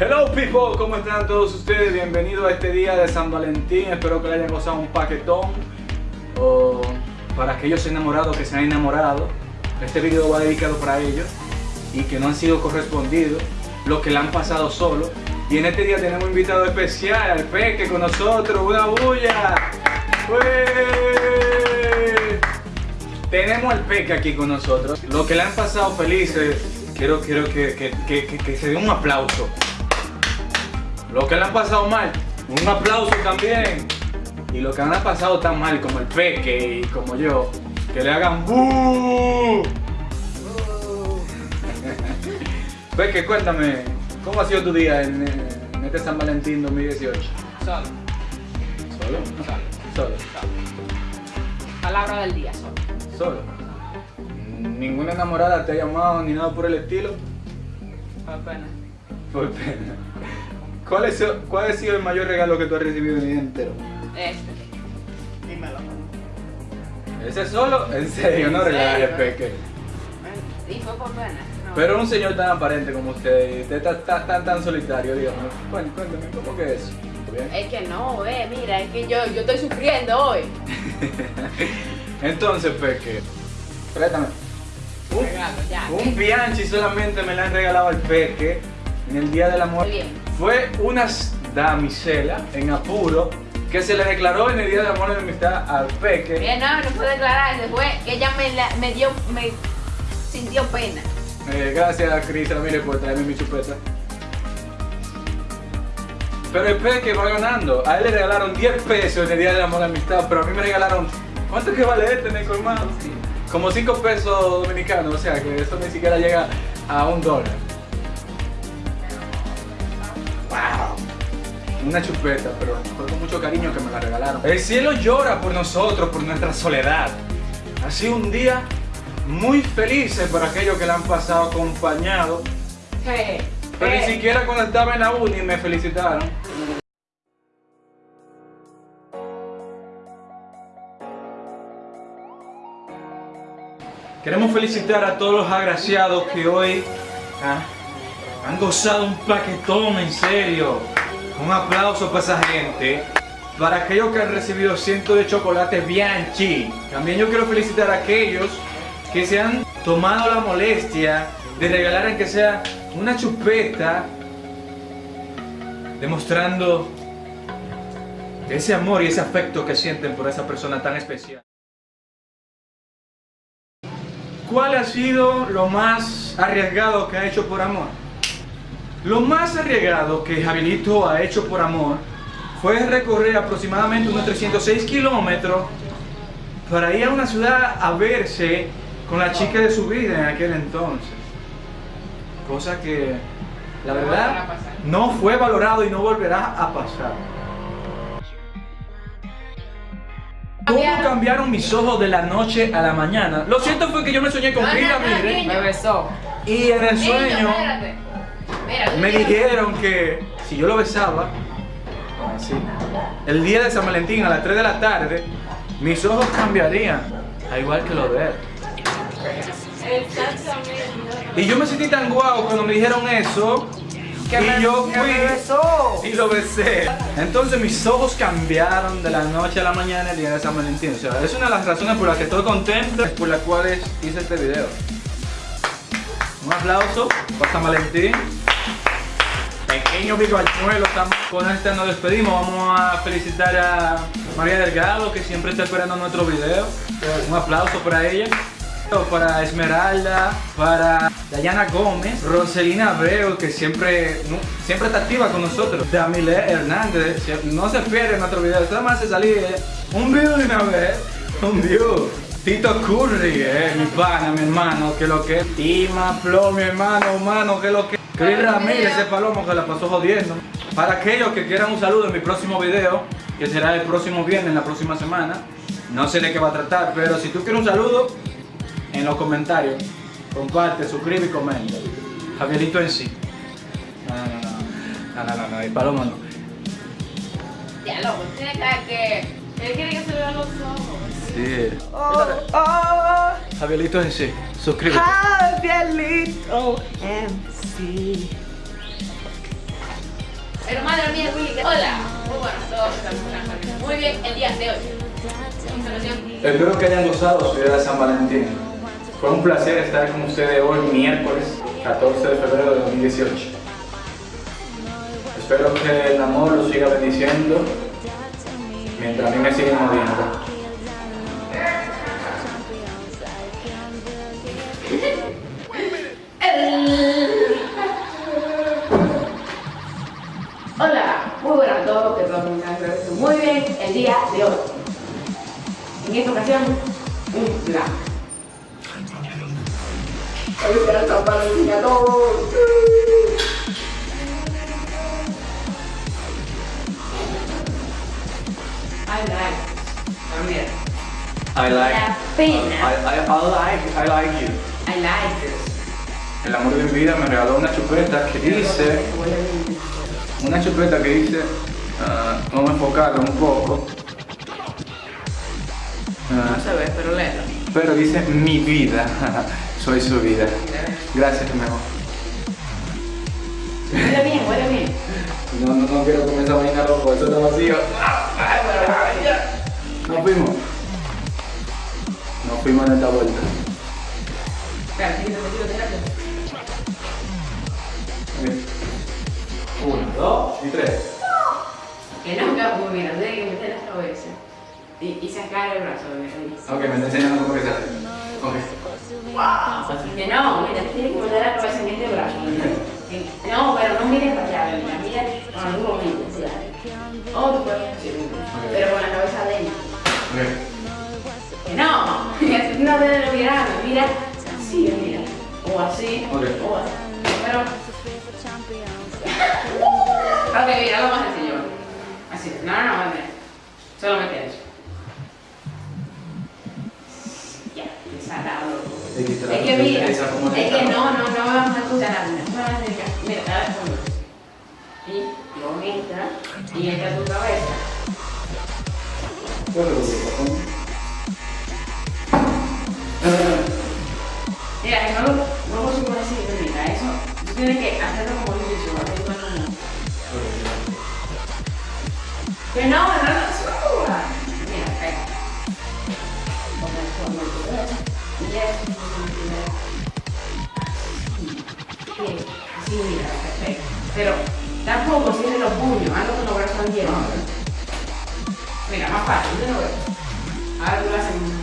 Hello people, ¿cómo están todos ustedes? Bienvenidos a este día de San Valentín. Espero que le hayan gozado un paquetón. O para aquellos enamorados que se han enamorado, este video va dedicado para ellos y que no han sido correspondidos, los que la han pasado solo. Y en este día tenemos un invitado especial, al Peque con nosotros, una bulla. Tenemos al Peque aquí con nosotros. Los que le han pasado felices, quiero, quiero que, que, que- que se dé un aplauso. Los que le han pasado mal, un aplauso también. Y los que han pasado tan mal como el Peque y como yo, que le hagan ¡Bú! Peque, cuéntame, ¿cómo ha sido tu día en, en este San Valentín 2018? Solo, ¿Solo? solo, Solo. solo. A la hora del día, solo. ¿Solo? ¿Ninguna enamorada te ha llamado ni nada por el estilo? Por pena. Por pena. ¿Cuál, es, ¿Cuál ha sido el mayor regalo que tú has recibido en el día entero? Este. Dímelo. ¿Ese solo? En serio, no ¿En regales? Peque. Y fue por pena. No. Pero un señor tan aparente como usted, y usted está tan, tan, tan solitario, dígame. Bueno, cuéntame, ¿cómo que es? ¿Bien? Es que no, eh, mira, es que yo, yo estoy sufriendo hoy. Entonces, Peque, préstame. Un, Regalo, ya. un Bianchi solamente me la han regalado al Peque en el Día del Amor. Bien. Fue una damisela en apuro que se le declaró en el Día del Amor y la Amistad al Peque. Bien, no, no puedo declararse, fue que ella me, la- me dio, me sintió pena. Eh, gracias a Cris Ramírez por traerme mi chupeta. Pero el Peque va ganando. A él le regalaron 10 pesos en el Día del Amor y la Amistad, pero a mí me regalaron. ¿Cuánto que vale este en el colmado? Como 5 pesos dominicanos, o sea que eso ni siquiera llega a un dólar. Una chupeta, pero fue con mucho cariño que me la regalaron. El cielo llora por nosotros, por nuestra soledad. Ha sido un día muy feliz para aquellos que la han pasado acompañado. Eh, Pero ni siquiera cuando estaba en la uni me felicitaron. Queremos felicitar a todos los agraciados que hoy ah, han gozado un paquetón en serio. Un aplauso para esa gente. Para aquellos que han recibido cientos de chocolates Bianchi. También yo quiero felicitar a aquellos que se han tomado la molestia de regalar aunque sea una chupeta demostrando ese amor y ese afecto que sienten por esa persona tan especial. ¿Cuál ha sido lo más arriesgado que ha hecho por amor? Lo más arriesgado que Javierito ha hecho por amor fue recorrer aproximadamente unos 306 kilómetros para ir a una ciudad a verse con la chica de su vida en aquel entonces. Cosa que, la verdad, no fue valorado y no volverá a pasar. ¿Cómo Cambiaron. mis ojos de la noche a la mañana? Lo cierto fue que yo me soñé con Frida Mire. Me besó. y en el sueño me dijeron que si yo lo besaba, así, el día de San Valentín a las 3 de la tarde, mis ojos cambiarían, al igual que los de él. Y yo me sentí tan guau cuando me dijeron eso. Que y me- yo fui me besó. y lo besé. Entonces mis ojos cambiaron de la noche a la mañana el día de San Valentín. O sea, es una de las razones por las que estoy contento, por las cuales hice este video. Un aplauso para San Valentín. Pequeño bigochuelo, estamos con esta nos despedimos. Vamos a felicitar a María Delgado que siempre está esperando nuestro video. Un aplauso para ella. Para Esmeralda, para Dayana Gómez, Roselina Abreu, que siempre, siempre está activa con nosotros. Damile Hernández, no se pierde nuestro video, nada más se salir eh, un view de una vez, un view. Tito Curry, eh, mi pana, mi hermano, que lo que. Tima Plo, mi hermano, hermano, que lo que Chris Ramírez, ese palomo que la pasó jodiendo. Para aquellos que quieran un saludo en mi próximo video, que será el próximo viernes, la próxima semana, no sé de qué va a tratar, pero si tú quieres un saludo, en los comentarios, comparte, suscríbete y comenta. Javierito en sí. No, no, no, no, no, no, no, el palomo no. Ya, loco, tiene que que. Él quiere que se le vean los ojos. Sí. Oh, oh, Javierito en sí. Suscríbete. Javierito MC. Pero madre mía, Willy, hola. Muy buenas a todos, estamos Muy bien, el día de hoy. Espero que hayan gozado su día de San Valentín. Fue un placer estar con ustedes hoy, miércoles 14 de febrero de 2018. Espero que el amor los siga bendiciendo mientras a mí me siguen odiando. Todos, que que estén muy bien el día de hoy. En esta ocasión, un plan. Hoy será San Valentín a todos. I like. También. I like, La pena. I, I, I like, I like you. I like this. El amor de mi vida me regaló una chupeta que dice, una chupeta que dice, ah, vamos a enfocarla un poco. Ah, No se ve, pero léelo. pero dice mi vida, soy su vida. Gracias, mi amor. Huele bien, huele bien. No, no, no quiero comer esa vaina rojo, eso está vacío. Nos fuimos. Nos fuimos en esta vuelta. Uno, dos y tres. No, que pues mira, tiene que meter la cabeza y, y sacar el brazo, mira. Ok, me está enseñando cómo que se hace. Ok. Que no, mira, tienes que meter la cabeza en este brazo. mira. No, pero no mires para allá, mira, mira con los ojos, sí. Oh, tú puedes sí, pero con la cabeza adentro. Ok. Que no, no debes de mirar, mira así, mira. O así, o así. Pero. ok, mira, algo más sencillo. Así, no, no, no, mira. Solamente eso. Ya, la Es que mira, es que no, no, no vamos a escuchar nada. No vamos a dedicar. Mira. Y con esta, y esta tu cabeza. Pero tampoco cierres los puños, hazlo con los brazos abiertos. Mira, más fácil, yo lo veo. Ahora tú lo haces